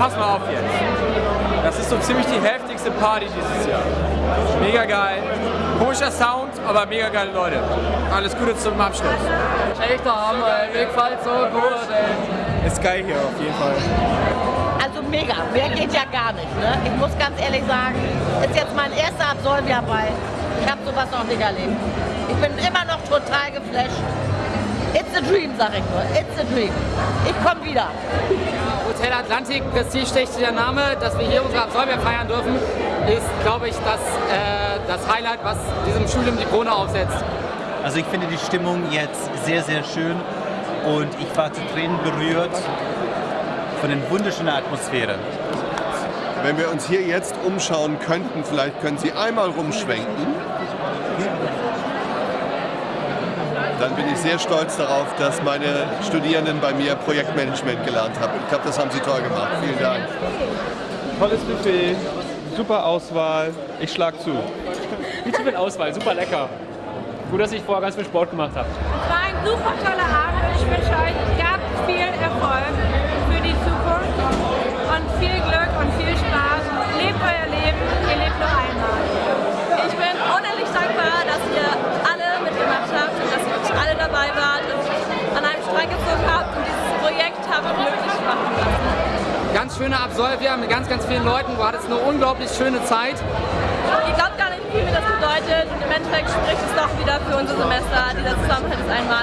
pass mal auf jetzt. Das ist so ziemlich die heftigste Party dieses Jahr. Mega geil. Komischer Sound, aber mega geile Leute. Alles Gute zum Abschluss. Echt der Hammer, ey. Mir gefällt so gut, ey. Ist geil hier auf jeden Fall. Also mega, mehr geht ja gar nicht. Ne? Ich muss ganz ehrlich sagen, ist jetzt mein erster Absolvierball. Ich habe sowas noch nicht erlebt. Ich bin immer noch total geflasht. It's a dream, sag ich nur. It's a dream. Ich komme wieder. Hotel Atlantik, prestigeträchtiger Name, dass wir hier unsere Absolvier feiern dürfen, ist, glaube ich, das, äh, das Highlight, was diesem Studium die Krone aufsetzt. Also ich finde die Stimmung jetzt sehr, sehr schön und ich war zu Tränen berührt von den wunderschönen Atmosphäre. Wenn wir uns hier jetzt umschauen könnten, vielleicht können Sie einmal rumschwenken. Dann bin ich sehr stolz darauf, dass meine Studierenden bei mir Projektmanagement gelernt haben. Ich glaube, das haben sie toll gemacht. Vielen Dank. Tolles Buffet, super Auswahl. Ich schlag zu. Viel zu viel Auswahl, super lecker. Gut, dass ich vorher ganz viel Sport gemacht habe. War ein super toller Abend ich wünsche euch ganz viel Erfolg Ganz schöne Absolvier mit ganz, ganz vielen Leuten. Du hattest eine unglaublich schöne Zeit. Ihr glaubt gar nicht, wie viel mir das bedeutet und im Endeffekt spricht es doch wieder für unser Semester. Dieser Zusammenhalt ist einmalig